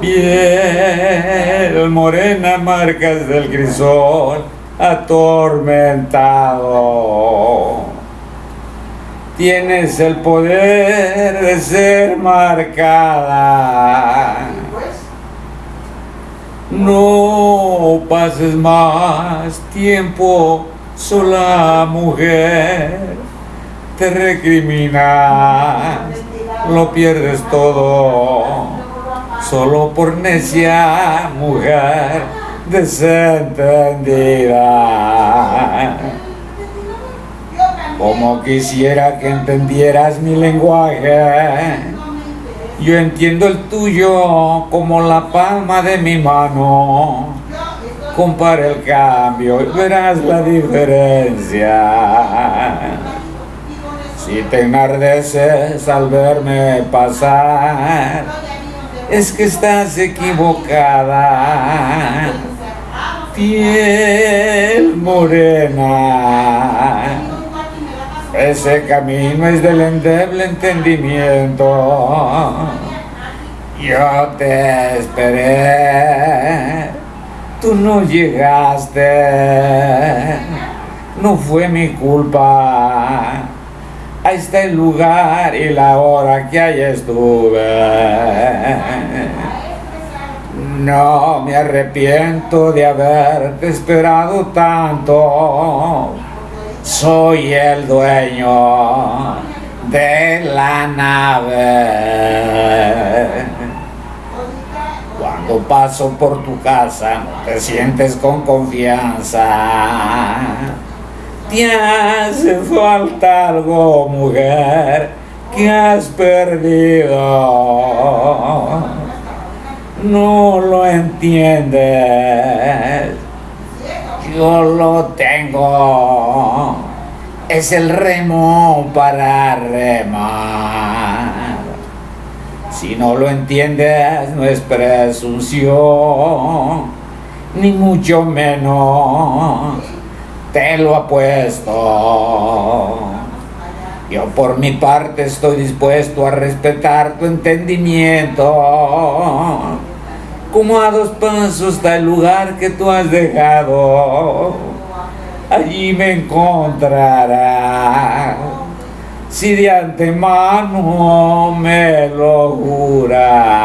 Piel morena, marcas del crisol atormentado. Tienes el poder de ser marcada. No pases más tiempo sola, mujer. Te recriminas, lo pierdes todo solo por necia mujer desentendida. Como quisiera que entendieras mi lenguaje, yo entiendo el tuyo como la palma de mi mano. Compara el cambio y verás la diferencia. Si te enardeces al verme pasar, es que estás equivocada. Piel morena. Ese camino es del endeble entendimiento. Yo te esperé. Tú no llegaste. No fue mi culpa ahí está el lugar y la hora que ahí estuve. No me arrepiento de haberte esperado tanto. Soy el dueño de la nave. Cuando paso por tu casa, te sientes con confianza te hace falta algo, mujer, que has perdido. No lo entiendes. Yo lo tengo. Es el remo para remar. Si no lo entiendes, no es presunción, ni mucho menos te lo apuesto. Yo por mi parte estoy dispuesto a respetar tu entendimiento. Como a dos pasos está el lugar que tú has dejado. Allí me encontrarás. Si de antemano me lo juras.